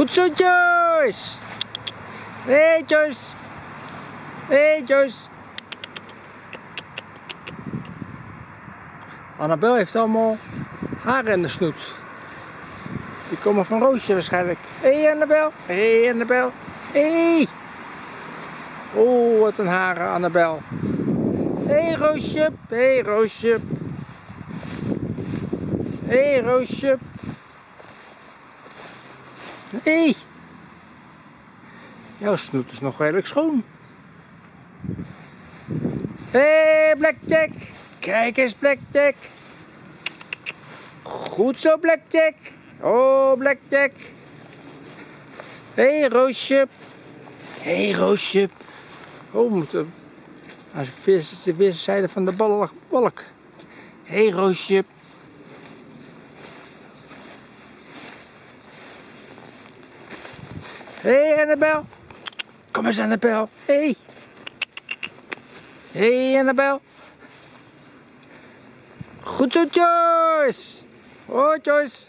Goed zo, Joyce. Hé, hey, Joyce. Hé, hey, Joyce. Annabel heeft allemaal haren in de snoet. Die komen van Roosje waarschijnlijk. Hé, hey, Annabel. Hé, hey, Annabel. Hé. Oh, wat een haren, Annabel. Hé, hey, Roosje. Hé, hey, Roosje. Hé, hey, Roosje. Hé. Jouw snoet is nog redelijk schoon. Hé, hey, Blackjack. Kijk eens, Blackjack. Goed zo, Blackjack. Oh, Blackjack. Hé, hey, Roosje. Hé, hey, Roosje. Oh, we moeten aan de weerszijde van de balk. Hé, hey, Roosje. Hé, hey, Annabel. Kom eens, Annabel. Hé. Hey. Hé, hey, Annabel. Goed zo, Joyce. Oh, Joyce.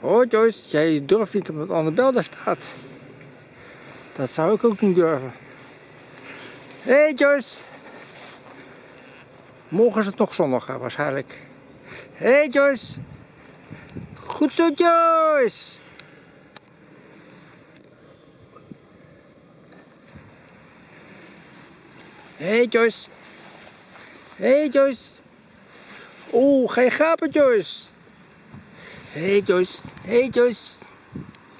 Oh, Joyce. Jij durft niet omdat Annabel daar staat. Dat zou ik ook niet durven. Hé, hey, Joyce. Morgen is het nog zondag, waarschijnlijk. Hé, hey, Joyce. Goed zo, Joyce. Hey Joyce. Hey Joyce. Oeh, geen gapen Joyce. Hey Joyce. Hey Joyce.